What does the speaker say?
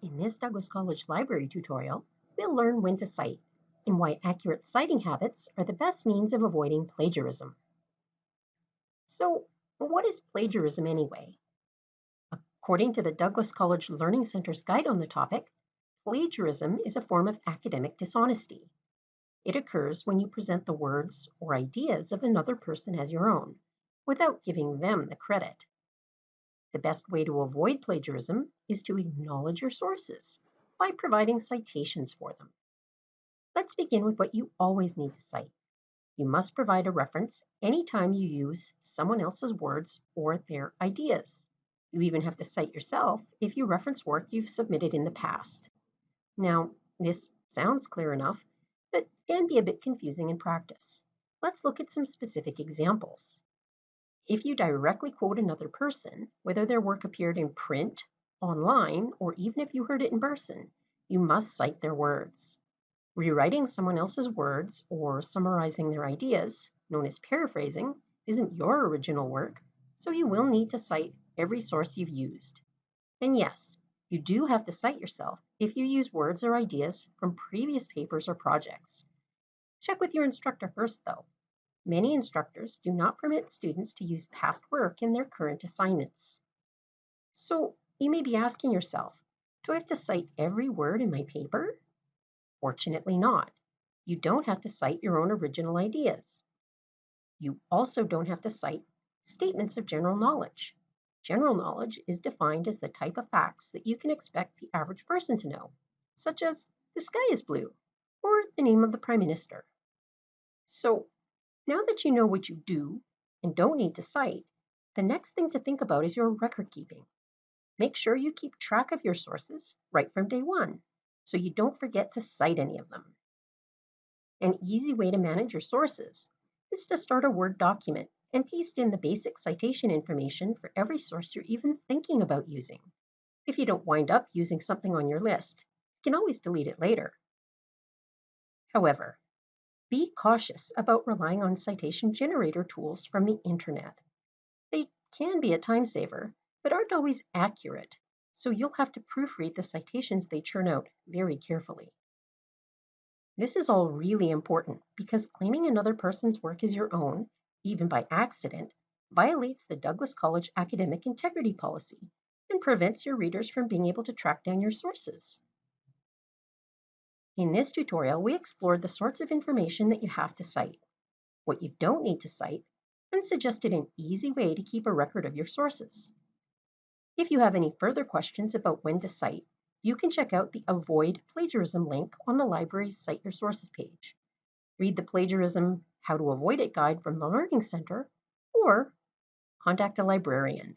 In this Douglas College Library tutorial, we'll learn when to cite and why accurate citing habits are the best means of avoiding plagiarism. So, what is plagiarism anyway? According to the Douglas College Learning Center's guide on the topic, plagiarism is a form of academic dishonesty. It occurs when you present the words or ideas of another person as your own, without giving them the credit. The best way to avoid plagiarism is to acknowledge your sources by providing citations for them. Let's begin with what you always need to cite. You must provide a reference anytime you use someone else's words or their ideas. You even have to cite yourself if you reference work you've submitted in the past. Now, this sounds clear enough, but can be a bit confusing in practice. Let's look at some specific examples. If you directly quote another person, whether their work appeared in print, online, or even if you heard it in person, you must cite their words. Rewriting someone else's words or summarizing their ideas, known as paraphrasing, isn't your original work, so you will need to cite every source you've used. And yes, you do have to cite yourself if you use words or ideas from previous papers or projects. Check with your instructor first, though. Many instructors do not permit students to use past work in their current assignments. So you may be asking yourself, do I have to cite every word in my paper? Fortunately not. You don't have to cite your own original ideas. You also don't have to cite statements of general knowledge. General knowledge is defined as the type of facts that you can expect the average person to know, such as the sky is blue or the name of the prime minister. So now that you know what you do and don't need to cite, the next thing to think about is your record keeping. Make sure you keep track of your sources right from day one so you don't forget to cite any of them. An easy way to manage your sources is to start a Word document and paste in the basic citation information for every source you're even thinking about using. If you don't wind up using something on your list, you can always delete it later. However, be cautious about relying on citation generator tools from the internet. They can be a time saver, but aren't always accurate, so you'll have to proofread the citations they churn out very carefully. This is all really important because claiming another person's work as your own, even by accident, violates the Douglas College Academic Integrity Policy and prevents your readers from being able to track down your sources. In this tutorial, we explored the sorts of information that you have to cite, what you don't need to cite, and suggested an easy way to keep a record of your sources. If you have any further questions about when to cite, you can check out the Avoid Plagiarism link on the library's Cite Your Sources page. Read the Plagiarism How to Avoid It guide from the Learning Center, or contact a librarian.